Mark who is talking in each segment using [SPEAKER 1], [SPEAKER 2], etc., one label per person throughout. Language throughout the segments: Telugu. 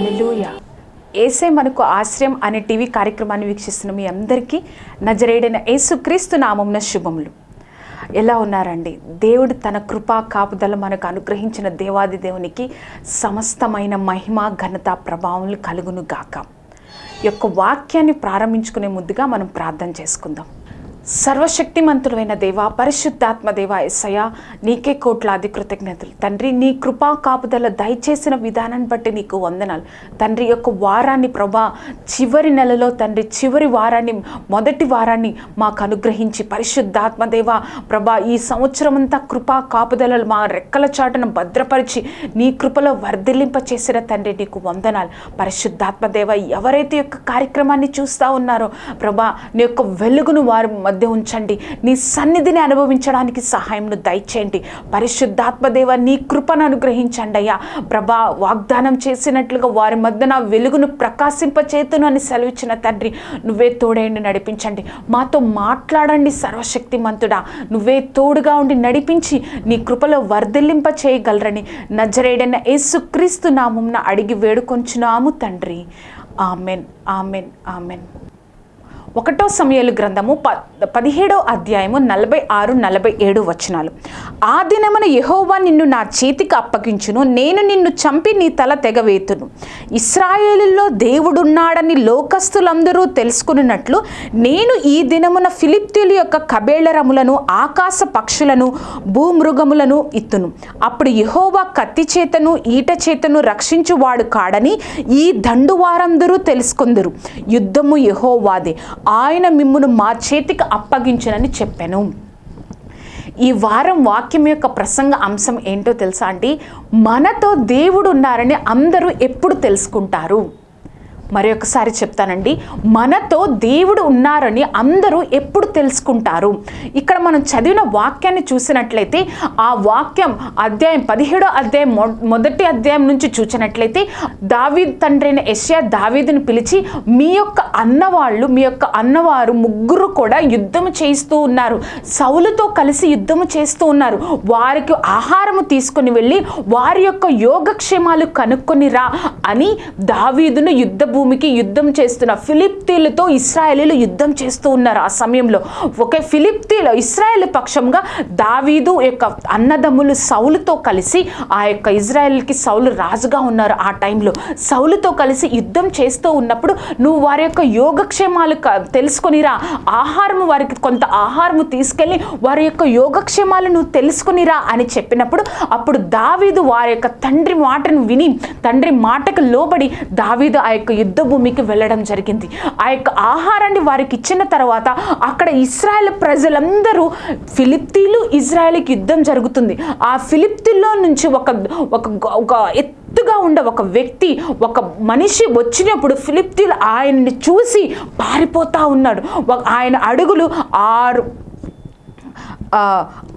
[SPEAKER 1] నీవే
[SPEAKER 2] ఏసే మనకు ఆశ్రయం అనే టీవీ కార్యక్రమాన్ని వీక్షిస్తున్న మీ అందరికీ నజరేడైన యేసుక్రీస్తు నామంన శుభములు. ఎలా ఉన్నారండి? దేవుడు తన కృపా కాపుదల మనకు అనుగ్రహించిన దేవాది దేవునికి సమస్తమైన మహిమ ఘనత ప్రభావములు కలుగును గాక. యొక్క వాక్యాన్ని ప్రారంభించుకునే ముందుగా మనం ప్రార్థన చేసుకుందాం. సర్వశక్తిమంతుడైన దేవ పరిశుద్ధాత్మ దేవ ఎస్సయ నీకే కోట్లాది కృతజ్ఞతలు. తండ్రి నీ కృపా కాపుదల దయచేసిన విధానాన్ని బట్టి నీకు వందనాలు. తండ్రి యొక్క వారాన్ని ప్రభా చివరి నెలలో తండ్రి చివరి వారాన్ని మొదటి వారాన్ని మాకు అనుగ్రహించి పరిశుద్ధాత్మ దేవ ప్రభా ఈ సంవత్సరం అంతా కృపా కాపుదలలు మా రెక్కల చాటును భద్రపరిచి నీ కృపలో వర్ధిల్లింప చేసిన తండ్రి నీకు వందనాలు. పరిశుద్ధాత్మ దేవ ఎవరైతే యొక్క కార్యక్రమాన్ని చూస్తూ ఉన్నారో ప్రభా నీ యొక్క వెలుగును వారి మధ్య ఉంచండి. నీ సన్నిధిని అనుభవించడానికి సహాయంను దయచేయండి. పరిశుద్ధాత్మదేవ నీ కృపను అనుగ్రహించండి అయ్యా. ప్రభా వాగ్దానం చేసినట్లుగా వారి మధ్య నా వెలుగును ప్రకాశింపచేతును అని సెలవిచ్చిన తండ్రి నువ్వే తోడేయండి నడిపించండి. మాతో మాట్లాడండి సర్వశక్తిమంతుడా. నువ్వే తోడుగా ఉండి నడిపించి నీ కృపలో వర్ధిల్లింప చేయగలరని నజరేడైన యేసుక్రీస్తు నామంన అడిగి వేడుకొంచున్నాము తండ్రి. Amen amen amen. ఒకటో సమయాలు గ్రంథము ప పదిహేడో అధ్యాయము నలభై ఆరు నలభై ఏడు వచనాలు. ఆ దినమున యహోవా నిన్ను నా చేతికి అప్పగించును నేను నిన్ను చంపి నీ తల తెగవేతును. ఇస్రాయేలులో దేవుడున్నాడని లోకస్తులందరూ తెలుసుకున్నట్లు నేను ఈ దినమున ఫిలిప్తీయుల యొక్క కబేళరములను ఆకాశ పక్షులను భూమృగములను ఇత్తును. అప్పుడు యహోవా కత్తి చేతను ఈట చేతను రక్షించువాడు కాడని ఈ దండు వారందరూ తెలుసుకుందరు. యుద్ధము యహోవాదే. ఆయన మిమ్మును మా చేతికి అప్పగించునని చెప్పాను. ఈ వారం వాక్యం యొక్క ప్రసంగ అంశం ఏంటో తెలుసా అండి? మనతో దేవుడు ఉన్నారని అందరూ ఎప్పుడు తెలుసుకుంటారు. మరి ఒకసారి చెప్తానండి. మనతో దేవుడు ఉన్నారని అందరూ ఎప్పుడు తెలుసుకుంటారు. ఇక్కడ మనం చదివిన వాక్యాన్ని చూసినట్లయితే ఆ వాక్యం అధ్యాయం పదిహేడో అధ్యాయం మొ- మొదటి అధ్యాయం నుంచి చూసినట్లయితే దావీద్ తండ్రైన యెషయా దావీదుని పిలిచి మీ యొక్క అన్నవాళ్ళు మీ యొక్క అన్నవారు ముగ్గురు కూడా యుద్ధము చేస్తూ ఉన్నారు. సౌలుతో కలిసి యుద్ధము చేస్తూ ఉన్నారు. వారికి ఆహారము తీసుకొని వెళ్ళి వారి యొక్క యోగక్షేమాలు కనుక్కొని రా అని దావీదును యుద్ధ భూమికి యుద్ధం చేస్తున్న ఫిలిప్తీలతో ఇస్రాయేలీలు యుద్ధం చేస్తూ ఉన్నారు ఆ సమయంలో. ఒకే ఫిలిప్తీలో ఇస్రాయేల్ పక్షంగా దావీదు యొక్క అన్నదమ్ములు సౌలుతో కలిసి ఆ యొక్క ఇజ్రాయెల్కి సౌలు రాజుగా ఉన్నారు ఆ టైంలో. సౌలుతో కలిసి యుద్ధం చేస్తూ ఉన్నప్పుడు నువ్వు వారి యొక్క యోగక్షేమాలు తెలుసుకునిరా తెలుసుకొనిరా. ఆహారము వారికి కొంత ఆహారము తీసుకెళ్ళి వారి యొక్క యోగక్షేమాలు నువ్వు తెలుసుకొనిరా అని చెప్పినప్పుడు అప్పుడు దావీదు వారి యొక్క తండ్రి మాటను విని తండ్రి మాటకు లోబడి దావీదు ఆ యొక్క యుద్ధ భూమికి వెళ్ళడం జరిగింది. ఆ యొక్క ఆహారాన్ని వారికి ఇచ్చిన తర్వాత అక్కడ ఇస్రాయల్ ప్రజలందరూ ఫిలిప్తీలు ఇజ్రాయెల్కి యుద్ధం జరుగుతుంది. ఆ ఫిలిప్తీల్లో నుంచి ఒక ఒక ఒక ఎత్తుగా ఉండే ఒక వ్యక్తి ఒక మనిషి వచ్చినప్పుడు ఫిలిప్తీలు ఆయన్ని చూసి పారిపోతా ఉన్నాడు. ఆయన అడుగులు ఆరు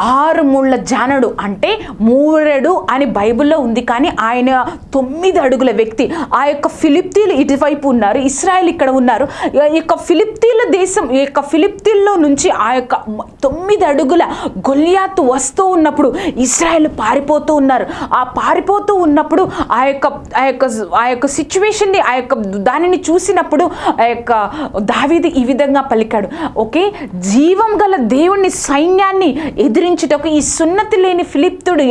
[SPEAKER 2] ఆరు ముళ్ళ జానడు అంటే మూరెడు అని బైబిల్లో ఉంది. కానీ ఆయన తొమ్మిది అడుగుల వ్యక్తి. ఆ యొక్క ఫిలిప్తీలు ఇటువైపు ఉన్నారు ఇస్రాయల్ ఇక్కడ ఉన్నారు. ఈ యొక్క ఫిలిప్తీల దేశం ఈ యొక్క ఫిలిప్తీల్లో నుంచి ఆ యొక్క తొమ్మిది అడుగుల గొల్యాతు వస్తూ ఉన్నప్పుడు ఇస్రాయల్ పారిపోతూ ఉన్నారు. ఆ పారిపోతూ ఉన్నప్పుడు ఆ యొక్క ఆ యొక్క ఆ యొక్క సిచ్యువేషన్ని ఆ యొక్క దానిని చూసినప్పుడు ఆ యొక్క దావీది ఈ విధంగా పలికాడు. ఓకే జీవం గల దేవుని సైన్యాన్ని యుద్ధాన్ని ఎదిరించుటకు ఈ సున్నతి లేని ఫిలిప్తుడు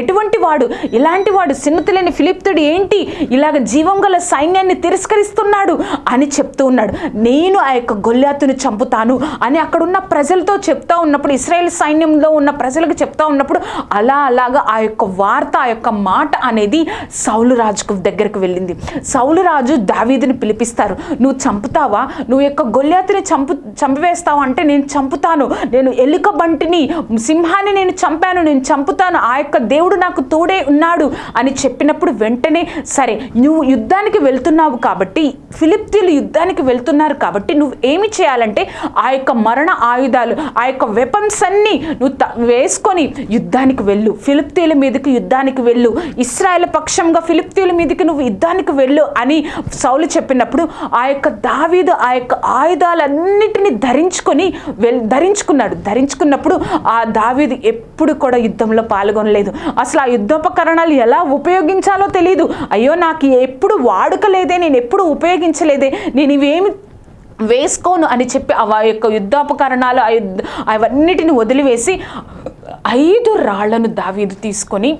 [SPEAKER 2] ఎటువంటి వాడు? ఇలాంటి వాడు సున్నతి లేని ఫిలిప్తుడు ఏంటి? ఇలాగ జీవం గల సైన్యాన్ని తిరస్కరిస్తున్నాడు అని చెప్తూ ఉన్నాడు. నేను ఆ యొక్క గొల్లాతును చంపుతాను అని అక్కడున్న ప్రజలతో చెప్తా ఉన్నప్పుడు ఇస్రాయేల్ సైన్యంలో ఉన్న ప్రజలకు చెప్తా ఉన్నప్పుడు అలా అలాగా ఆ యొక్క వార్త ఆ యొక్క మాట అనేది సౌలు రాజుకు దగ్గరకు వెళ్ళింది. సౌలు రాజు దావీదుని పిలిపిస్తారు నువ్వు చంపుతావా? నువ్వు యొక్క గొల్లాతుని చంపు చంపివేస్తావా? అంటే నేను చంపుతాను. నేను ఎలుక ఒంటిని సింహాన్ని నేను చంపాను నేను చంపుతాను ఆ యొక్క దేవుడు నాకు తోడే ఉన్నాడు అని చెప్పినప్పుడు వెంటనే సరే నువ్వు యుద్ధానికి వెళ్తున్నావు కాబట్టి ఫిలిప్తీలు యుద్ధానికి వెళ్తున్నారు కాబట్టి నువ్వు ఏమి చేయాలంటే ఆ యొక్క మరణ ఆయుధాలు ఆ యొక్క వెపన్స్ అన్ని నువ్వు త- వేసుకొని యుద్ధానికి వెళ్ళు. ఫిలిప్తీల మీదకి యుద్ధానికి వెళ్ళు. ఇస్రాయల్ పక్షంగా ఫిలిప్తీల మీదకి నువ్వు యుద్ధానికి వెళ్ళు అని సౌలు చెప్పినప్పుడు ఆ యొక్క దావీదు ఆ యొక్క ఆయుధాలన్నిటిని ధరించుకొని వెల్ ధరించుకున్నాడు. ధరించుకున్నప్పుడు ఆ దావీది ఎప్పుడు కూడా యుద్ధంలో పాల్గొనలేదు. అసలు ఆ యుద్ధోపకరణాలు ఎలా ఉపయోగించాలో తెలియదు అయ్యో నాకు ఎప్పుడు వాడుక లేదే నేను ఎప్పుడు ఉపయోగించలేదే నేను ఇవేమి వేసుకోను అని చెప్పి ఆ యొక్క యుద్ధోపకరణాలు ఆ అవన్నిటిని వదిలివేసి ఐదు రాళ్ళను దావీదు తీసుకొని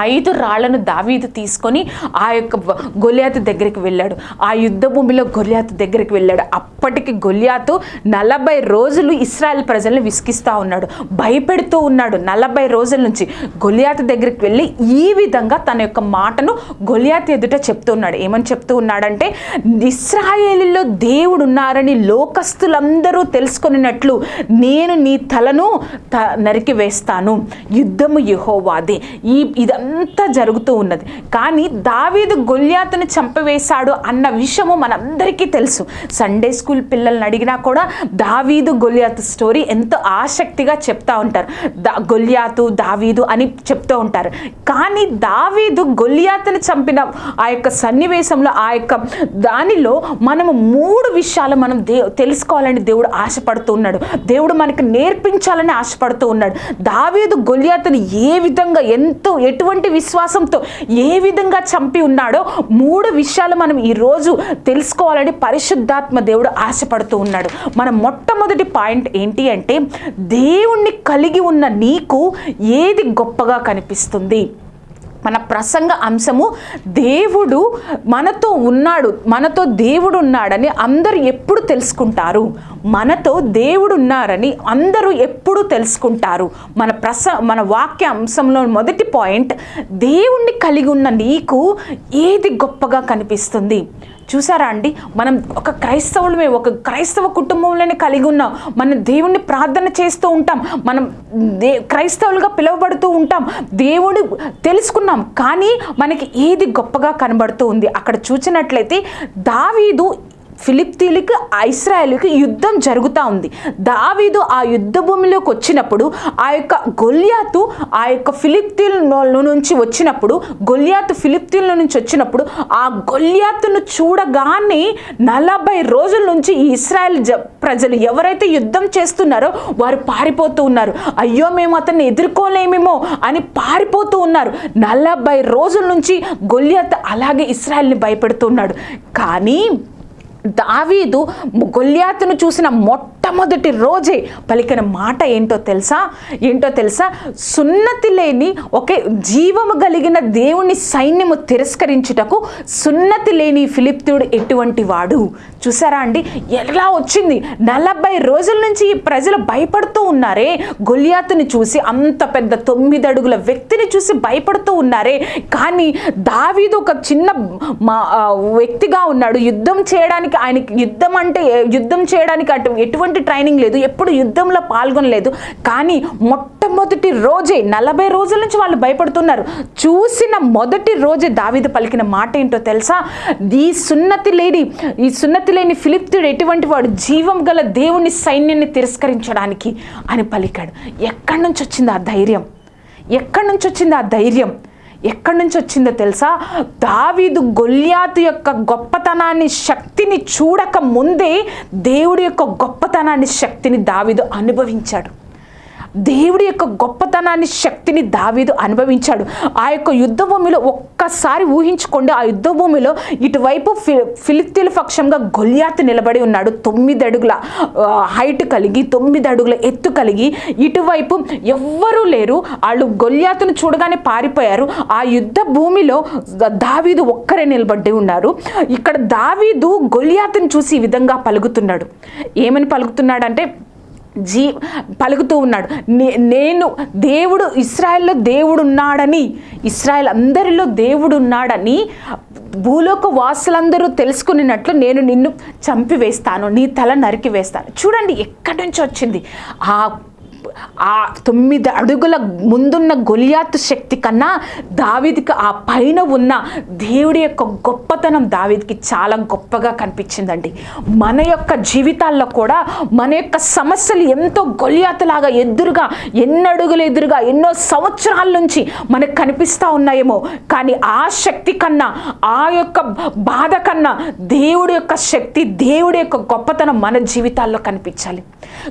[SPEAKER 2] ఐదు రాళ్ళను దావీదు తీసుకొని ఆ యొక్క గొలియాతు దగ్గరికి వెళ్ళాడు. ఆ యుద్ధ భూమిలో గొలియాతు దగ్గరికి వెళ్ళాడు. అప్పటికి గొలియాతు నలభై రోజులు ఇస్రాయల్ ప్రజలను విసిగిస్తూ ఉన్నాడు. భయపెడుతూ ఉన్నాడు నలభై రోజుల నుంచి. గొలియాతు దగ్గరికి వెళ్ళి ఈ విధంగా తన యొక్క మాటను గొలియాతు ఎదుట చెప్తున్నాడు ఏమని చెప్తూ ఉన్నాడంటే ఇస్రాయేలీలో దేవుడు ఉన్నారని లోకస్తులందరూ తెలుసుకున్నట్లు నేను నీ తలను త నరికి వేస్తాను. యుద్ధము యహోవాది. ఈ ఇదంతా జరుగుతూ ఉన్నది. కానీ దావీదు గొల్యాతుని చంపవేశాడు అన్న విషయము మనందరికీ తెలుసు. సండే స్కూల్ పిల్లల్ని అడిగినా కూడా దావీదు గొల్యాతు స్టోరీ ఎంతో ఆసక్తిగా చెప్తూ ఉంటారు. దా గొల్యాతు దావీదు అని చెప్తూ ఉంటారు. కానీ దావీదు గొల్యాతుని చంపిన ఆ యొక్క సన్నివేశంలో ఆ యొక్క దానిలో మనము మూడు విషయాలు మనం దే తెలుసుకోవాలని దేవుడు ఆశపడుతూ ఉన్నాడు. దేవుడు మనకు నేర్పించాలని ఆశపడుతూ ఉన్నాడు. దావీదు గొల్యాతుని ఏ విధంగా ఎంతో ఎటువంటి విశ్వాసంతో ఏ విధంగా చంపి ఉన్నాడో మూడు విషయాలు మనం ఈరోజు తెలుసుకోవాలని పరిశుద్ధాత్మ దేవుడు ఆశపడుతూ ఉన్నాడు. మన మొట్టమొదటి పాయింట్ ఏంటి అంటే దేవుణ్ణి కలిగి ఉన్న నీకు ఏది గొప్పగా కనిపిస్తుంది? మన ప్రసంగ అంశము దేవుడు మనతో ఉన్నాడు మనతో దేవుడు ఉన్నాడని అందరూ ఎప్పుడు తెలుసుకుంటారు? మనతో దేవుడు ఉన్నారని అందరూ ఎప్పుడు తెలుసుకుంటారు. మన ప్రస మన వాక్య అంశంలో మొదటి పాయింట్ దేవుణ్ణి కలిగి ఉన్న నీకు ఏది గొప్పగా కనిపిస్తుంది? చూసారా అండి? మనం ఒక క్రైస్తవులమే ఒక క్రైస్తవ కుటుంబంలోనే కలిగి ఉన్నాం మనం దేవుణ్ణి ప్రార్థన చేస్తూ ఉంటాం. మనం దే క్రైస్తవులుగా పిలువబడుతూ ఉంటాం. దేవుడు తెలుసుకున్నాం. కానీ మనకి ఏది గొప్పగా కనబడుతూ ఉంది? అక్కడ చూసినట్లయితే దావీదు ఫిలిప్తీలకు ఇస్రాయేల్కి యుద్ధం జరుగుతూ ఉంది. దావీదు ఆ యుద్ధ భూమిలోకి వచ్చినప్పుడు ఆ యొక్క గొల్యాతు ఆ యొక్క ఫిలిప్తీల నుంచి వచ్చినప్పుడు గొల్యాతు ఫిలిప్తీల నుంచి వచ్చినప్పుడు ఆ గొల్యాతును చూడగానే నలభై రోజుల నుంచి ఈ ఇస్రాయల్ జ ప్రజలు ఎవరైతే యుద్ధం చేస్తున్నారో వారు పారిపోతూ ఉన్నారు. అయ్యో మేము అతన్ని ఎదుర్కోలేమేమో అని పారిపోతూ ఉన్నారు. నలభై రోజుల నుంచి గొల్యాత్ అలాగే ఇస్రాయల్ని భయపెడుతున్నాడు. కానీ దావీదు గొల్యాతును చూసిన మొట్టమొదటి రోజే పలికిన మాట ఏంటో తెలుసా? ఏంటో తెలుసా? సున్నతి లేని ఒకే జీవము కలిగిన దేవుని సైన్యము తిరస్కరించుటకు సున్నతి లేని ఫిలిప్తుడు ఎటువంటి వాడు? చూసారా అండి? ఎలా వచ్చింది? నలభై రోజుల నుంచి ఈ ప్రజలు భయపడుతూ ఉన్నారే. గొల్యాతుని చూసి అంత పెద్ద తొమ్మిది అడుగుల వ్యక్తిని చూసి భయపడుతూ ఉన్నారే. కానీ దావీదు ఒక చిన్న మా వ్యక్తిగా ఉన్నాడు. యుద్ధం చేయడానికి ఆయనకి యుద్ధం అంటే యుద్ధం చేయడానికి అటు ఎటువంటి ట్రైనింగ్ లేదు ఎప్పుడు యుద్ధంలో పాల్గొనలేదు. కానీ మొట్టమొదటి రోజే నలభై రోజుల నుంచి వాళ్ళు భయపడుతున్నారు. చూసిన మొదటి రోజే దావిద పలికిన మాట ఏంటో తెలుసా? ఈ సున్నతి లేని ఈ సున్నతి లేని ఫిలిప్తుడు ఎటువంటి వాడు జీవం గల దేవుని సైన్యాన్ని తిరస్కరించడానికి అని పలికాడు. ఎక్కడి నుంచి వచ్చింది ఆ ధైర్యం? ఎక్కడి నుంచి వచ్చింది ఆ ధైర్యం? ఎక్కడి నుంచి వచ్చిందో తెలుసా? దావీదు గొల్యాతు యొక్క గొప్పతనాన్ని శక్తిని చూడక ముందే దేవుడి యొక్క గొప్పతనాన్ని శక్తిని దావీదు అనుభవించాడు. దేవుడి యొక్క గొప్పతనాన్ని శక్తిని దావీదు అనుభవించాడు. ఆ యొక్క యుద్ధ భూమిలో ఒక్కసారి ఊహించుకోండి ఆ యుద్ధ భూమిలో ఇటువైపు ఫి పక్షంగా గొల్యాత్ నిలబడి ఉన్నాడు. తొమ్మిది అడుగుల హైట్ కలిగి తొమ్మిది అడుగుల ఎత్తు కలిగి ఇటువైపు ఎవ్వరూ లేరు. వాళ్ళు గొల్యాతును చూడగానే పారిపోయారు. ఆ యుద్ధ భూమిలో దావీదు ఒక్కరే నిలబడి ఉన్నారు. ఇక్కడ దావీదు గొల్యాతును చూసి ఈ విధంగా పలుకుతున్నాడు. ఏమని పలుకుతున్నాడంటే జీ పలుకుతూ ఉన్నాడు. నే- నేను దేవుడు ఇస్రాయెల్లో దేవుడు ఉన్నాడని ఇస్రాయల్ అందరిలో దేవుడు ఉన్నాడని భూలోక వాసులందరూ తెలుసుకున్నట్లు నేను నిన్ను చంపివేస్తాను నీ తల నరికి వేస్తాను చూడండి ఎక్కడి నుంచి వచ్చింది? ఆ ఆ తొమ్మిది అడుగుల ముందున్న గొలియాతు శక్తి కన్నా దావిదికి ఆ పైన ఉన్న దేవుడి యొక్క గొప్పతనం దావిదికి చాలా గొప్పగా కనిపించిందండి. మన యొక్క జీవితాల్లో కూడా మన యొక్క సమస్యలు ఎంతో గొలియాతులాగా ఎదురుగా ఎన్నడుగులు ఎదురుగా ఎన్నో సంవత్సరాల నుంచి మనకు కనిపిస్తూ ఉన్నాయేమో. కానీ ఆ శక్తి కన్నా ఆ యొక్క బాధ కన్నా దేవుడి యొక్క శక్తి దేవుడి యొక్క గొప్పతనం మన జీవితాల్లో కనిపించాలి.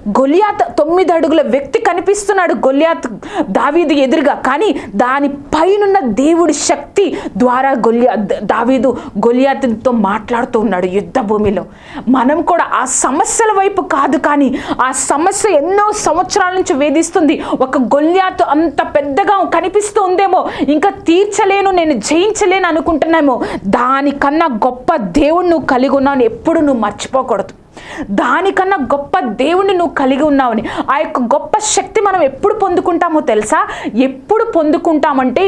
[SPEAKER 2] గొలియాత్ తొమ్మిది అడుగుల వ్యక్తి కనిపిస్తున్నాడు గొలియాత్ దావీదు ఎదురుగా కానీ దాని పైనున్న దేవుడి శక్తి ద్వారా గొలియా దావీదు గొలియాతుతో మాట్లాడుతూ ఉన్నాడు యుద్ధ భూమిలో మనం కూడా ఆ సమస్యల వైపు కాదు కానీ ఆ సమస్య ఎన్నో సంవత్సరాల నుంచి వేధిస్తుంది. ఒక గొల్యాతు అంత పెద్దగా కనిపిస్తూ ఉందేమో ఇంకా తీర్చలేను నేను జయించలేను అనుకుంటున్నామో. దానికన్నా గొప్ప దేవుడు నువ్వు కలిగి ఉన్నాను ఎప్పుడు నువ్వు మర్చిపోకూడదు. దానికన్నా గొప్ప దేవుణ్ణి నువ్వు కలిగి ఉన్నావని ఆ యొక్క గొప్ప శక్తి మనం ఎప్పుడు పొందుకుంటామో తెలుసా? ఎప్పుడు పొందుకుంటామంటే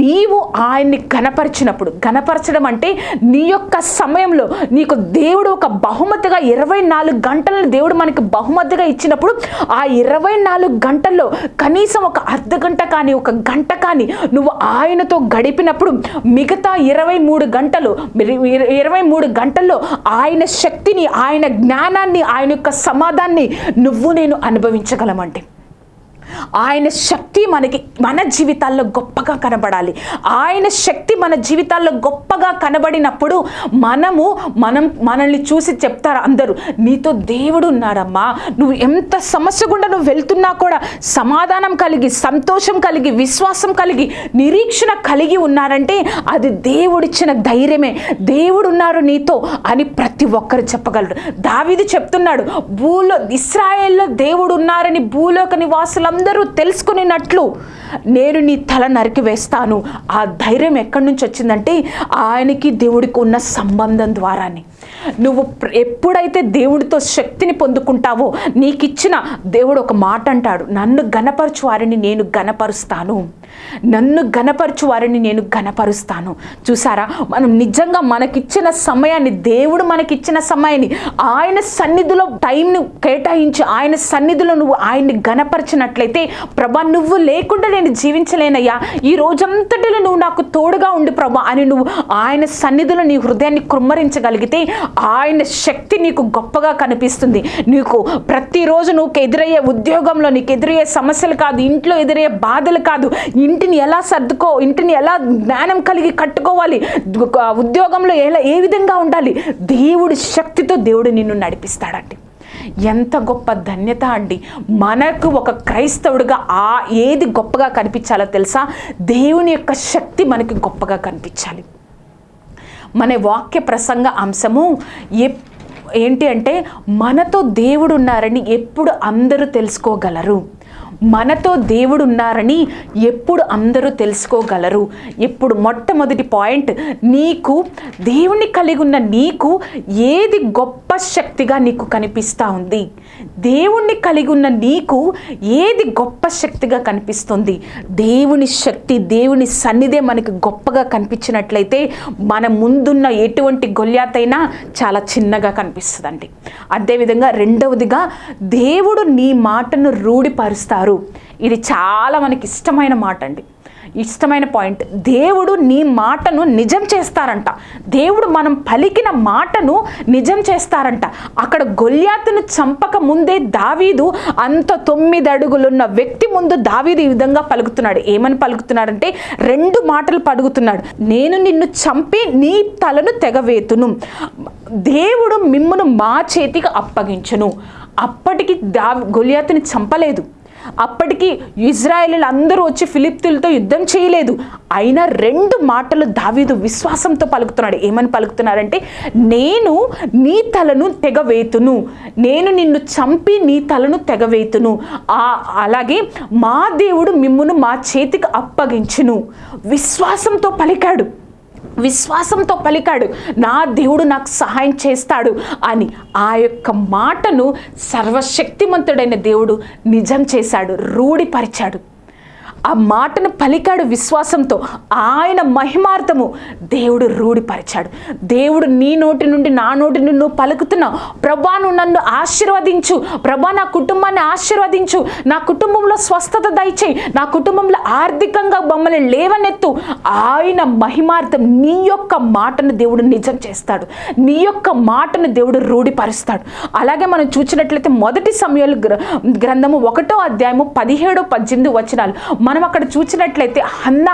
[SPEAKER 2] నీవు ఆయన్ని గనపరిచినప్పుడు గనపరచడం అంటే నీ యొక్క సమయంలో నీకు దేవుడు ఒక బహుమతిగా ఇరవై నాలుగు గంటలను దేవుడు మనకి బహుమతిగా ఇచ్చినప్పుడు ఆ ఇరవై నాలుగు గంటల్లో కనీసం ఒక అర్ధ గంట కానీ ఒక గంట కానీ నువ్వు ఆయనతో గడిపినప్పుడు మిగతా ఇరవై మూడు గంటలు ఇరవై మూడు గంటల్లో ఆయన శక్తిని ఆయన జ్ఞానం జ్ఞానాన్ని ఆయన యొక్క సమాధాన్ని నువ్వు నేను అనుభవించగలమంటే. ఆయన శక్తి మనకి మన జీవితాల్లో గొప్పగా కనబడాలి. ఆయన శక్తి మన జీవితాల్లో గొప్పగా కనబడినప్పుడు మనము మనం మనల్ని చూసి చెప్తారు అందరూ నీతో దేవుడు ఉన్నాడమ్మా. నువ్వు ఎంత సమస్య గుండా నువ్వు వెళ్తున్నా కూడా సమాధానం కలిగి సంతోషం కలిగి విశ్వాసం కలిగి నిరీక్షణ కలిగి ఉన్నారంటే అది దేవుడిచ్చిన ధైర్యమే. దేవుడు ఉన్నారు నీతో అని ప్రతి ఒక్కరు చెప్పగలరు. దావిది చెప్తున్నాడు భూలో ఇస్రాయేల్లో దేవుడు ఉన్నారని భూలోక నివాసులందరూ అందరూ తెలుసుకునేటట్లు నేను నీ తల నరికి వేస్తాను. ఆ ధైర్యం ఎక్కడి నుంచి వచ్చిందంటే ఆయనకి దేవుడికి ఉన్న సంబంధం ద్వారానే. నువ్వు ఎప్పుడైతే దేవుడితో శక్తిని పొందుకుంటావో నీకు ఇచ్చిన దేవుడు ఒక మాట అంటాడు. నన్ను గనపరచు వారిని నేను గనపరుస్తాను నన్ను గనపరచు వారిని నేను గనపరుస్తాను చూసారా? మనం నిజంగా మనకిచ్చిన సమయాన్ని దేవుడు మనకిచ్చిన సమయాన్ని ఆయన సన్నిధిలో టైంను కేటాయించి ఆయన సన్నిధిలో నువ్వు ఆయన్ని గనపరిచినట్లయితే అయితే ప్రభా నువ్వు లేకుండా నేను జీవించలేనయ్యా. ఈ రోజంతటిలో నువ్వు నాకు తోడుగా ఉండి ప్రభా అని నువ్వు ఆయన సన్నిధిలో నీ హృదయాన్ని కృమ్మరించగలిగితే ఆయన శక్తి నీకు గొప్పగా కనిపిస్తుంది. నీకు ప్రతిరోజు నువ్వు ఎదురయ్యే ఉద్యోగంలో నీకు ఎదురయ్యే సమస్యలు కాదు ఇంట్లో ఎదురయ్యే బాధలు కాదు. ఇంటిని ఎలా సర్దుకో ఇంటిని ఎలా జ్ఞానం కలిగి కట్టుకోవాలి ఉద్యోగంలో ఎలా ఏ విధంగా ఉండాలి? దేవుడి శక్తితో దేవుడు నిన్ను నడిపిస్తాడండి. ఎంత గొప్ప ధన్యత అండి. మనకు ఒక క్రైస్తవుడిగా ఆ ఏది గొప్పగా కనిపించాలో తెలుసా? దేవుని యొక్క శక్తి మనకి గొప్పగా కనిపించాలి. మన వాక్య ప్రసంగ అంశము ఎప్ ఏంటి అంటే మనతో దేవుడు ఉన్నారని ఎప్పుడు అందరూ తెలుసుకోగలరు. మనతో దేవుడు ఉన్నారని ఎప్పుడు అందరూ తెలుసుకోగలరు. ఎప్పుడు మొట్టమొదటి పాయింట్ నీకు దేవుని కలిగి ఉన్న నీకు ఏది గొప్ప శక్తిగా నీకు కనిపిస్తూ ఉంది? దేవుణ్ణి కలిగి ఉన్న నీకు ఏది గొప్ప శక్తిగా కనిపిస్తుంది? దేవుని శక్తి దేవుని సన్నిధే మనకి గొప్పగా కనిపించినట్లయితే మన ముందున్న ఎటువంటి గొల్యాతైనా చాలా చిన్నగా కనిపిస్తుందండి. అదేవిధంగా రెండవదిగా దేవుడు నీ మాటను రూఢిపరుస్తారు. ఇది చాలా మనకి ఇష్టమైన మాట అండి ఇష్టమైన పాయింట్. దేవుడు నీ మాటను నిజం చేస్తారంట. దేవుడు మనం పలికిన మాటను నిజం చేస్తారంట. అక్కడ గొల్యాతును చంపక ముందే దావీదు అంత తొమ్మిది అడుగులున్న వ్యక్తి ముందు దావీదు ఈ విధంగా పలుకుతున్నాడు. ఏమని పలుకుతున్నాడంటే రెండు మాటలు పలుకుతున్నాడు నేను నిన్ను చంపి నీ తలను తెగవేతును. దేవుడు మిమ్మును మా చేతికి అప్పగించును. అప్పటికి దా గొలియాతుని చంపలేదు. అప్పటికి ఇజ్రాయేలీలు అందరూ వచ్చి ఫిలిప్తులతో యుద్ధం చేయలేదు. అయినా రెండు మాటలు దావీదు విశ్వాసంతో పలుకుతున్నాడు. ఏమని పలుకుతున్నారంటే నేను నీ తలను తెగవేతును. నేను నిన్ను చంపి నీ తలను తెగవేతును. ఆ అలాగే మా దేవుడు మిమ్మును మా చేతికి అప్పగించును. విశ్వాసంతో పలికాడు. విశ్వాసంతో పలికాడు. నా దేవుడు నాకు సహాయం చేస్తాడు అని ఆ యొక్క మాటను సర్వశక్తిమంతుడైన దేవుడు నిజం చేశాడు రూఢిపరిచాడు. ఆ మాటను పలికాడు విశ్వాసంతో ఆయన మహిమార్థము దేవుడు రూఢిపరిచాడు. దేవుడు నీ నోటి నుండి నా నోటి నుండి నువ్వు పలుకుతున్నావు ప్రభా నువ్వు నన్ను ఆశీర్వదించు. ప్రభా నా కుటుంబాన్ని ఆశీర్వదించు. నా కుటుంబంలో స్వస్థత దయచేయి. నా కుటుంబంలో ఆర్థికంగా బొమ్మలు లేవనెత్తు. ఆయన మహిమార్థం నీ యొక్క మాటను దేవుడు నిజం చేస్తాడు. నీ యొక్క మాటను దేవుడు రూఢిపరుస్తాడు. అలాగే మనం చూసినట్లయితే మొదటి సమయాలు గ్రంథము ఒకటో అధ్యాయము పదిహేడు పద్దెనిమిది వచనాలు. మనం అక్కడ చూసినట్లయితే అన్న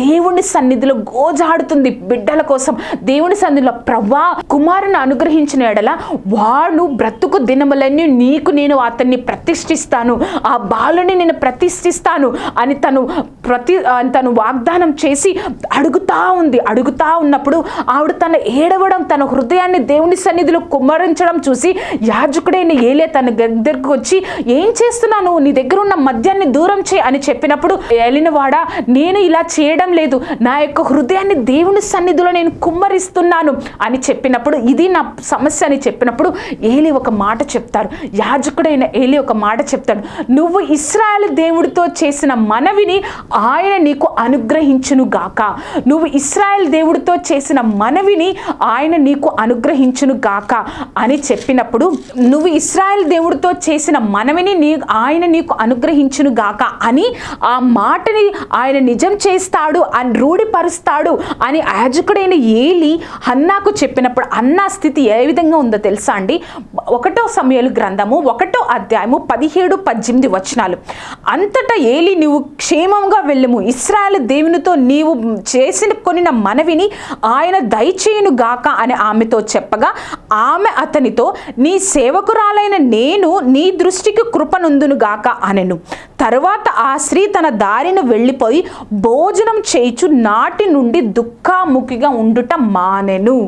[SPEAKER 2] దేవుని సన్నిధిలో గోజాడుతుంది బిడ్డల కోసం. దేవుని సన్నిధిలో ప్రభా కుమారుని అనుగ్రహించిన ఎడల వాడు బ్రతుకు దినములన్నీ నీకు నేను అతన్ని ప్రతిష్ఠిస్తాను. ఆ బాలుని నేను ప్రతిష్ఠిస్తాను అని తను ప్రతి తను వాగ్దానం చేసి అడుగుతా ఉంది. అడుగుతా ఉన్నప్పుడు ఆవిడ తన ఏడవడం తన హృదయాన్ని దేవుని సన్నిధిలో కుమ్మరించడం చూసి యాజకుడైన ఏలే తన దగ్గరకు వచ్చి ఏం చేస్తున్నాను నీ దగ్గర ఉన్న మద్యాన్ని దూరం చే అని చెప్పినప్పుడు ఏలినవాడా నేను ఇలా చేయడం లేదు. నా యొక్క హృదయాన్ని దేవుని సన్నిధిలో నేను కుమ్మరిస్తున్నాను అని చెప్పినప్పుడు ఇది నా సమస్య అని చెప్పినప్పుడు ఏలి ఒక మాట చెప్తారు యాజకుడైన ఏలి ఒక మాట చెప్తాడు. నువ్వు ఇస్రాయల్ దేవుడితో చేసిన మనవిని ఆయన నీకు అనుగ్రహించును గాక. నువ్వు ఇస్రాయల్ దేవుడితో చేసిన మనవిని ఆయన నీకు అనుగ్రహించును గాక. అని చెప్పినప్పుడు నువ్వు ఇస్రాయల్ దేవుడితో చేసిన మనవిని నీ ఆయన నీకు అనుగ్రహించును గాక అని ఆ మాటని ఆయన నిజం చేస్తాడు అని రూఢిపరుస్తాడు అని యాజకుడైన ఏలి అన్నాకు చెప్పినప్పుడు అన్నా స్థితి ఏ విధంగా ఉందో తెలుసా అండి? ఒకటో సమయాలు గ్రంథము ఒకటో అధ్యాయము పదిహేడు పద్దెనిమిది వచనాలు. అంతటా ఏలి నీవు క్షేమంగా వెళ్ళము. ఇస్రాయల్ దేవునితో నీవు చేసిన కొనిన మనవిని ఆయన దయచేయును గాక అని ఆమెతో చెప్పగా ఆమె అతనితో నీ సేవకురాలైన నేను నీ దృష్టికి కృపనుందును గాక అనెను. తరువాత ఆ స్త్రీ తన దారిను వెళ్ళిపోయి భోజనం చేయిచు నాటి నుండి దుఃఖాముఖిగా ఉండుట మానెను.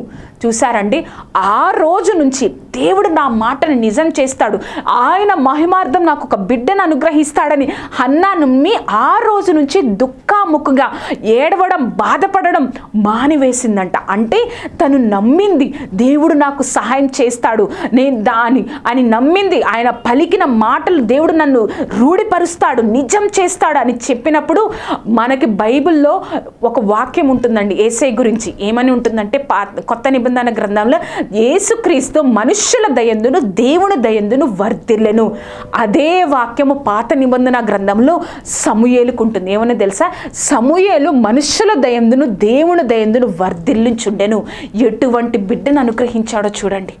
[SPEAKER 2] చూసారండి ఆ రోజు నుంచి దేవుడు నా మాటను నిజం చేస్తాడు. ఆయన మహిమార్థం నాకు ఒక బిడ్డను అనుగ్రహిస్తాడని హన్నా నమ్మి ఆ రోజు నుంచి దుఃఖాముఖంగా ఏడవడం బాధపడడం మానివేసిందంట. అంటే తను నమ్మింది దేవుడు నాకు సహాయం చేస్తాడు. నేను దాని అని నమ్మింది. ఆయన పలికిన మాటలు దేవుడు నన్ను రూఢిపరుస్తాడు నిజం చేస్తాడు అని చెప్పినప్పుడు మనకి బైబిల్లో ఒక వాక్యం ఉంటుందండి. ఏసై గురించి ఏమని ఉంటుందంటే పా కొత్త నిబంధన గ్రంథంలో యేసుక్రీస్తు మనుష్యుల దయందును దేవుని దయందును వర్ధిల్లెను. అదే వాక్యము పాత నిబంధన గ్రంథంలో సమూయేలుకు ఉంటుంది ఏమని తెలుసా? సమూయేలు మనుష్యుల దయందును దేవుని దయందును వర్ధిల్లించుండెను. ఎటువంటి బిడ్డను అనుగ్రహించాడో చూడండి.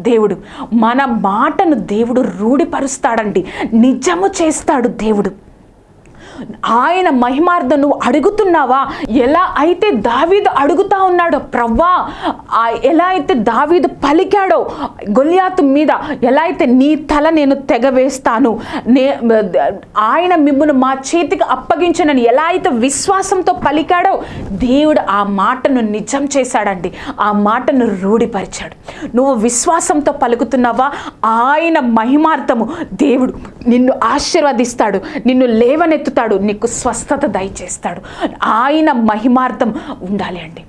[SPEAKER 2] దేవుడు మన మాటను దేవుడు రూఢిపరుస్తాడండి. నిజము చేస్తాడు దేవుడు. ఆయన మహిమార్థం నువ్వు అడుగుతున్నావా? ఎలా అయితే దావీదు అడుగుతా ఉన్నాడో ప్రవ్వా ఆ ఎలా అయితే దావీదు పలికాడో గొలియాతు మీద ఎలా అయితే నీ తల నేను తెగవేస్తాను నే ఆయన మిమ్మల్ని మా చేతికి అప్పగించనని ఎలా అయితే విశ్వాసంతో పలికాడో దేవుడు ఆ మాటను నిజం చేశాడండి. ఆ మాటను రూఢిపరిచాడు. నువ్వు విశ్వాసంతో పలుకుతున్నావా? ఆయన మహిమార్థము దేవుడు నిన్ను ఆశీర్వదిస్తాడు నిన్ను లేవనెత్తుతాడు. నీకు స్వస్థత దయచేస్తాడు. ఆయన మహిమార్థం ఉండాలి అండి.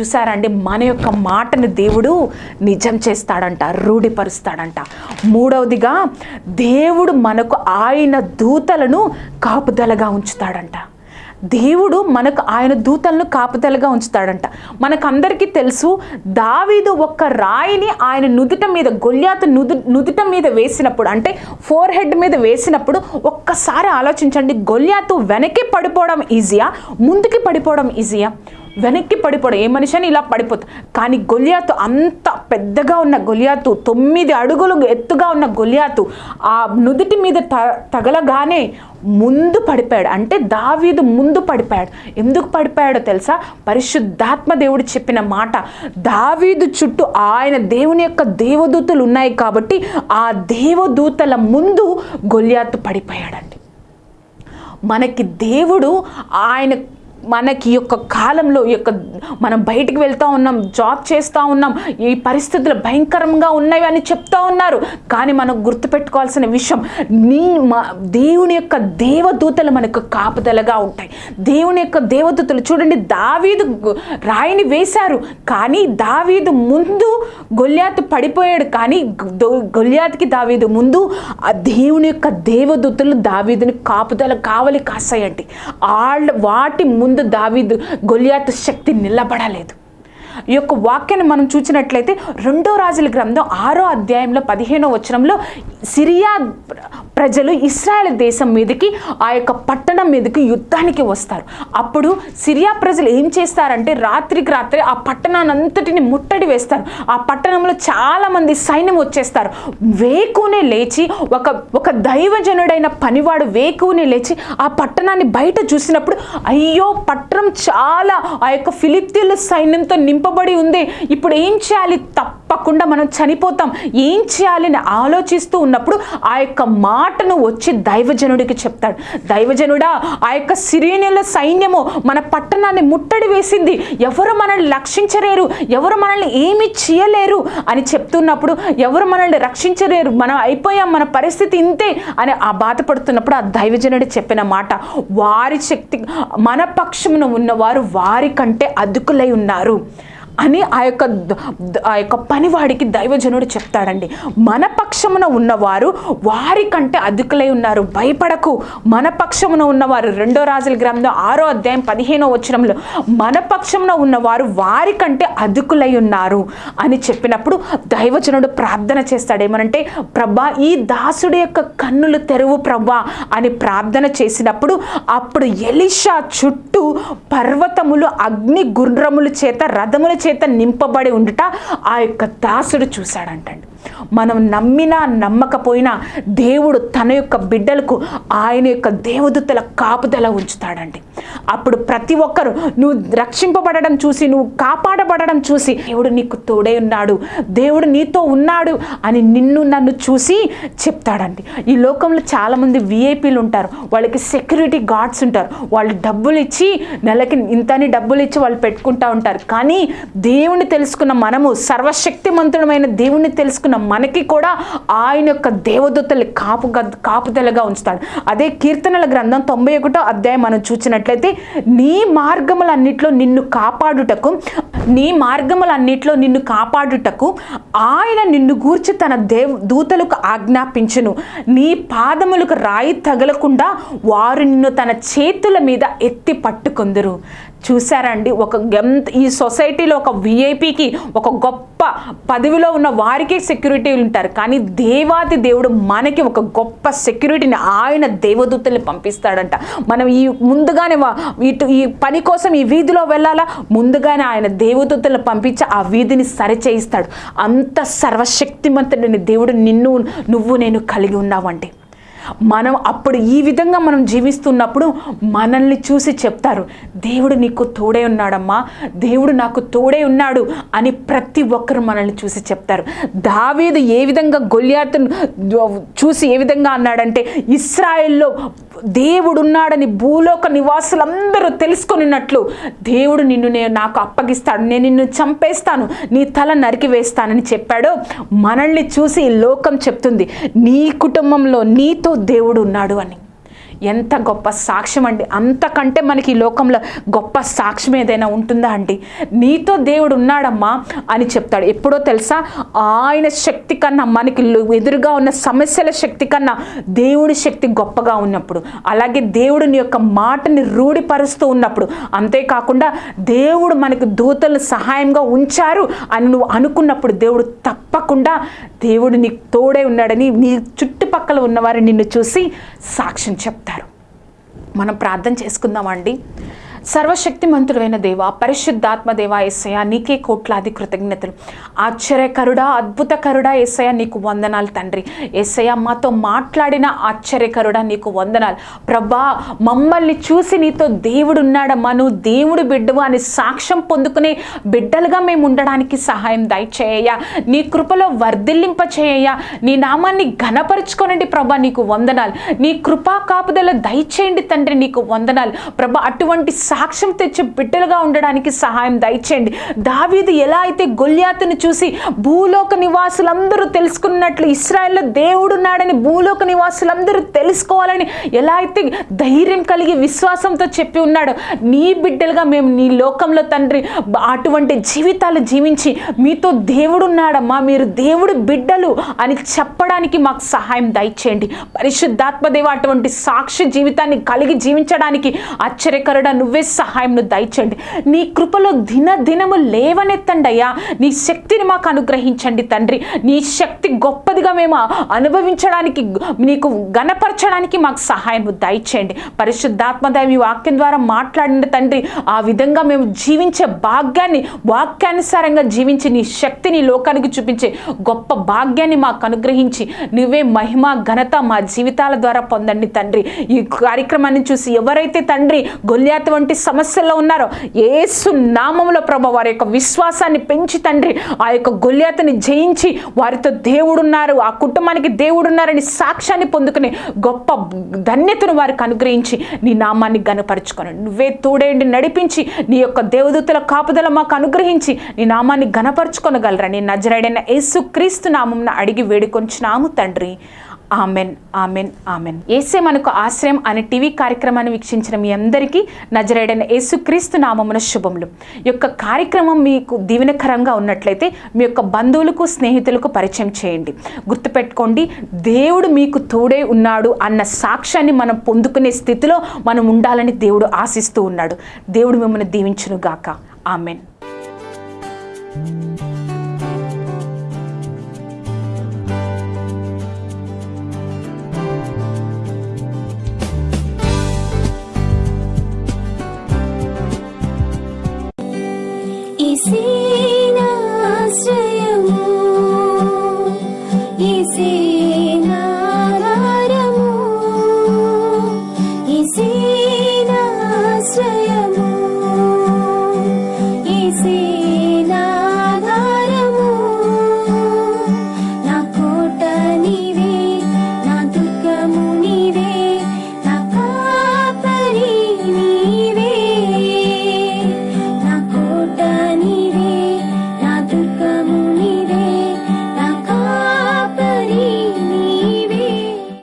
[SPEAKER 2] చూసారండి మన యొక్క మాటను దేవుడు నిజం చేస్తాడంట రూఢిపరుస్తాడంట. మూడవదిగా దేవుడు మనకు ఆయన దూతలను కాపుదలగా ఉంచుతాడంట. దేవుడు మనకు ఆయన దూతలను కాపుతలుగా ఉంచుతాడంట. మనకందరికీ తెలుసు దావీదు ఒక్క రాయిని ఆయన నుదుట మీద గొల్యాత నుదు నుదుట మీద వేసినప్పుడు అంటే ఫోర్ హెడ్ మీద వేసినప్పుడు ఒక్కసారి ఆలోచించండి గొల్యాతు వెనక్కి పడిపోవడం ఈజీయా ముందుకి పడిపోవడం ఈజీయా వెనక్కి పడిపోడు ఏ మనిషి అని ఇలా పడిపోతుంది కానీ గొలియాతు అంత పెద్దగా ఉన్న గొలియాతు తొమ్మిది అడుగులు ఎత్తుగా ఉన్న గొలియాతు ఆ నుదుటి మీద త తగలగానే ముందు పడిపోయాడు. అంటే దావీదు ముందు పడిపోయాడు. ఎందుకు పడిపోయాడో తెలుసా? పరిశుద్ధాత్మ దేవుడు చెప్పిన మాట. దావీదు చుట్టూ ఆయన దేవుని యొక్క దేవదూతలు ఉన్నాయి కాబట్టి ఆ దేవదూతల ముందు గొలియాతు పడిపోయాడండి. మనకి దేవుడు ఆయన మనకి యొక్క కాలంలో ఈ యొక్క మనం బయటికి వెళ్తూ ఉన్నాం జాబ్ చేస్తూ ఉన్నాం ఈ పరిస్థితులు భయంకరంగా ఉన్నాయి అని చెప్తా ఉన్నారు. కానీ మనం గుర్తుపెట్టుకోవాల్సిన విషయం నీ మా దేవుని యొక్క దేవదూతలు మనకు కాపుదలగా ఉంటాయి. దేవుని యొక్క దేవదూతలు చూడండి దావీదు రాయిని వేశారు. కానీ దావీదు ముందు గొల్యాత్ పడిపోయాడు. కానీ గొల్యాత్కి దావీదు ముందు ఆ దేవుని యొక్క దేవదూతలు దావీదుని కాపుదల కావలి కాసాయండి. వాళ్ళ వాటి ముందు ముందు దావీదు గొలియాతు శక్తి నిలబడలేదు. ఈ యొక్క వాక్యాన్ని మనం చూసినట్లయితే రెండో రాజుల గ్రంథం ఆరో అధ్యాయంలో పదిహేనో వచనంలో సిరియా ప్రజలు ఇస్రాయల్ దేశం మీదకి ఆ యొక్క పట్టణం మీదకి యుద్ధానికి వస్తారు. అప్పుడు సిరియా ప్రజలు ఏం చేస్తారంటే రాత్రికి రాత్రి ఆ పట్టణాన్ని అంతటిని ముట్టడి వేస్తారు. ఆ పట్టణంలో చాలామంది సైన్యం వచ్చేస్తారు. వేకునే లేచి ఒక ఒక దైవజనుడైన పనివాడు వేకునే లేచి ఆ పట్టణాన్ని బయట చూసినప్పుడు అయ్యో పట్టణం చాలా ఆ యొక్క ఫిలిప్తీన్ల సైన్యంతో నింపబడి ఉంది. ఇప్పుడు ఏం చేయాలి? తప్పకుండా మనం చనిపోతాం. ఏం చేయాలి అని ఆలోచిస్తూ ఉన్నప్పుడు ఆ యొక్క మాటను వచ్చి దైవజనుడికి చెప్తాడు. దైవజనుడా ఆ యొక్క సిరియనుల సైన్యము మన పట్టణాన్ని ముట్టడి వేసింది. ఎవరు మనల్ని రక్షించలేరు? ఎవరు మనల్ని ఏమి చేయలేరు? అని చెప్తున్నప్పుడు ఎవరు మనల్ని రక్షించలేరు? మనం అయిపోయాం మన పరిస్థితి ఇంతే అని ఆ బాధపడుతున్నప్పుడు ఆ దైవజనుడు చెప్పిన మాట వారి శక్తి మన పక్షమున ఉన్నవారు వారి కంటే అదుకులై ఉన్నారు. అని ఆ యొక్క ఆ యొక్క పనివాడికి దైవజనుడు చెప్తాడండి. మన పక్షమున ఉన్నవారు వారికంటే అధికులై అదుకులై ఉన్నారు. భయపడకు. మన పక్షమున ఉన్నవారు రెండో రాజుల గ్రంథం ఆరో అధ్యాయం పదిహేనో వచనంలో మన పక్షమున ఉన్నవారు వారికంటే అధికులై అదుకులై ఉన్నారు అని చెప్పినప్పుడు దైవజనుడు ప్రార్థన చేస్తాడు. ఏమనంటే ప్రభా ఈ దాసుడి యొక్క కన్నులు తెరువు ప్రభా అని ప్రార్థన చేసినప్పుడు అప్పుడు ఎలిషా చుట్టూ పర్వతములు అగ్ని గుర్రములు చేత రథముల చేత నింపబడి ఉండుట ఆ యొక్క దాసుడు చూశాడంటండి. మనం నమ్మినా నమ్మకపోయినా దేవుడు తన యొక్క బిడ్డలకు ఆయన యొక్క దేవదూతల కాపుదల ఉంచుతాడండి. అప్పుడు ప్రతి ఒక్కరు నువ్వు రక్షింపబడడం చూసి నువ్వు కాపాడబడడం చూసి దేవుడు నీకు తోడే ఉన్నాడు దేవుడు నీతో ఉన్నాడు అని నిన్ను నన్ను చూసి చెప్తాడండి. ఈ లోకంలో చాలామంది విఐపీలు ఉంటారు. వాళ్ళకి సెక్యూరిటీ గార్డ్స్ ఉంటారు. వాళ్ళు డబ్బులు ఇచ్చి నెలకి ఇంతని డబ్బులు ఇచ్చి వాళ్ళు పెట్టుకుంటా ఉంటారు. కానీ దేవుణ్ణి తెలుసుకున్న మనము సర్వశక్తిమంతుడమైన దేవుణ్ణి తెలుసుకున్న మనకి కూడా ఆయన యొక్క దేవదూతలు కాపు కాపుదలగా ఉంచుతాడు. అదే కీర్తనల గ్రంథం తొంభై ఒకటో అధ్యాయం మనం చూసినట్లయితే నీ మార్గములన్నిట్లో నిన్ను కాపాడుటకు నీ మార్గములన్నిట్లో నిన్ను కాపాడుటకు ఆయన నిన్ను గూర్చి తన దేవ్ దూతలకు ఆజ్ఞాపించును. నీ పాదములకు రాయి తగలకుండా వారు నిన్ను తన చేతుల మీద ఎత్తి పట్టుకుందరు. చూసారండి ఒక ఎంత ఈ సొసైటీలో ఒక విఐపికి ఒక గొప్ప పదవిలో ఉన్న వారికి సెక్యూరిటీ ఉంటారు. కానీ దేవాది దేవుడు మనకి ఒక గొప్ప సెక్యూరిటీని ఆయన దేవదూతల్ని పంపిస్తాడంట. మనం ఈ ముందుగానే వా- ఇటు ఈ పని కోసం ఈ వీధిలో వెళ్ళాలా? ముందుగానే ఆయన దేవదూతలను పంపించి ఆ వీధిని సరిచేయిస్తాడు. అంత సర్వశక్తిమంతుడిని దేవుడు నిన్ను నువ్వు నేను కలిగి ఉన్నావంటే. మనం అప్పుడు ఈ విధంగా మనం జీవిస్తున్నప్పుడు మనల్ని చూసి చెప్తారు దేవుడు నీకు తోడే ఉన్నాడమ్మా దేవుడు నాకు తోడే ఉన్నాడు అని ప్రతి ఒక్కరు మనల్ని చూసి చెప్తారు. దావీదు ఏ విధంగా గొల్యాతును చూసి ఏ విధంగా అన్నాడంటే ఇస్రాయెల్లో దేవుడు ఉన్నాడని భూలోక నివాసులందరూ తెలుసుకొనినట్లు దేవుడు నిన్ను నేను నాకు అప్పగిస్తాడు నేను నిన్ను చంపేస్తాను నీ తల నరికి వేస్తానని చెప్పాడు. మనల్ని చూసి లోకం చెప్తుంది నీ కుటుంబంలో నీతో దేవుడు ఉన్నాడు అని. ఎంత గొప్ప సాక్ష్యం అండి. అంతకంటే మనకి ఈ లోకంలో గొప్ప సాక్ష్యం ఏదైనా ఉంటుందా అండి? నీతో దేవుడు ఉన్నాడమ్మా అని చెప్తాడు. ఎప్పుడో తెలుసా? ఆయన శక్తి కన్నా మనకి ఎదురుగా ఉన్న సమస్యల శక్తి కన్నా దేవుడి శక్తి గొప్పగా ఉన్నప్పుడు అలాగే దేవుడిని యొక్క మాటని రూఢిపరుస్తూ ఉన్నప్పుడు అంతేకాకుండా దేవుడు మనకు దూతలు సహాయంగా ఉంచారు అని నువ్వు అనుకున్నప్పుడు దేవుడు తప్పకుండా దేవుడు నీకు తోడే ఉన్నాడని నీ చుట్టుపక్కల ఉన్నవారు నిన్ను చూసి సాక్ష్యం చెప్తారు. మనం ప్రార్థన చేసుకుందామండి. సర్వశక్తిమంతుడైన దేవ పరిశుద్ధాత్మ దేవ ఎస్సయ నీకే కోట్లాది కృతజ్ఞతలు. ఆశ్చర్యకరుడా అద్భుతకరుడా ఎస్సయ నీకు వందనాలు తండ్రి. ఎస్సయ మాతో మాట్లాడిన ఆశ్చర్యకరుడా నీకు వందనాలు. ప్రభా మమ్మల్ని చూసి నీతో దేవుడు ఉన్నాడమ్మా నువ్వు దేవుడు బిడ్డవు అని సాక్ష్యం పొందుకునే బిడ్డలుగా మేము ఉండడానికి సహాయం దయచేయ నీ కృపలో వర్ధిల్లింప చేయ నీ నామాన్ని ఘనపరుచుకోనండి ప్రభా నీకు వందనాలు. నీ కృపా కాపుదల దయచేయండి తండ్రి నీకు వందనాలు. ప్రభా అటువంటి సాక్ష్యం తెచ్చి బిడ్డలుగా ఉండడానికి సహాయం దయచేయండి. దావీదు ఎలా అయితే గొల్యాతును చూసి భూలోక నివాసులందరూ తెలుసుకున్నట్లు ఇస్రాయల్లో దేవుడున్నాడని భూలోక నివాసులందరూ తెలుసుకోవాలని ఎలా అయితే ధైర్యం కలిగి విశ్వాసంతో చెప్పి ఉన్నాడో. నీ బిడ్డలుగా మేము నీ లోకంలో తండ్రి అటువంటి జీవితాలు జీవించి మీతో దేవుడున్నాడమ్మా మీరు దేవుడు బిడ్డలు అని చెప్పడానికి మాకు సహాయం దయచేయండి. పరిశుద్ధాత్మదేవ అటువంటి సాక్షి జీవితాన్ని కలిగి జీవించడానికి ఆశ్చర్యకరుడ నువ్వే సహాయంను దయచేయండి. నీ కృపలో దిన దినము లేవనెత్తండి అయ్యా నీ శక్తిని మాకు అనుగ్రహించండి తండ్రి. నీ శక్తి గొప్పదిగా మేము అనుభవించడానికి నీకు గణపరచడానికి మాకు సహాయం దయచేయండి. పరిశుద్ధాత్మదేవ ఈ వాక్యం ద్వారా మాట్లాడిన తండ్రి. ఆ విధంగా మేము జీవించే భాగ్యాన్ని వాక్యానుసారంగా జీవించి నీ శక్తిని లోకానికి చూపించే గొప్ప భాగ్యాన్ని మాకు అనుగ్రహించి నువ్వే మహిమ ఘనత మా జీవితాల ద్వారా పొందండి తండ్రి. ఈ కార్యక్రమాన్ని చూసి ఎవరైతే తండ్రి గొల్యాత వంటి సమస్యల్లో ఉన్నారో ఏసు నామంలో ప్రభ వారి యొక్క విశ్వాసాన్ని పెంచి తండ్రి ఆ యొక్క గొల్యాతని జయించి వారితో దేవుడున్నారు ఆ కుటుంబానికి దేవుడున్నారని సాక్ష్యాన్ని పొందుకుని గొప్ప ధన్యతను వారికి అనుగ్రహించి నీ నామాన్ని గనపరచుకొని నువ్వే తోడేండి నడిపించి నీ యొక్క దేవదూతల కాపుదల మాకు అనుగ్రహించి నీ నామాన్ని గనపరచుకొనగలరని నజరాడైన యేసు క్రీస్తు నామంన అడిగి వేడుకొంచినాము తండ్రి. Amen amen amen. ఏసే మనకు ఆశ్రయం అనే టీవీ కార్యక్రమాన్ని వీక్షించిన మీ అందరికీ నజరేడైన యేసుక్రీస్తు నామమున శుభములు. ఈ యొక్క కార్యక్రమం మీకు దీవెనకరంగా ఉన్నట్లయితే మీ యొక్క బంధువులకు స్నేహితులకు పరిచయం చేయండి. గుర్తుపెట్టుకోండి దేవుడు మీకు తోడే ఉన్నాడు అన్న సాక్ష్యాన్ని మనం పొందుకునే స్థితిలో మనం ఉండాలని దేవుడు ఆశిస్తూ ఉన్నాడు. దేవుడు మిమ్మల్ని దీవించును గాక ఆమెన్.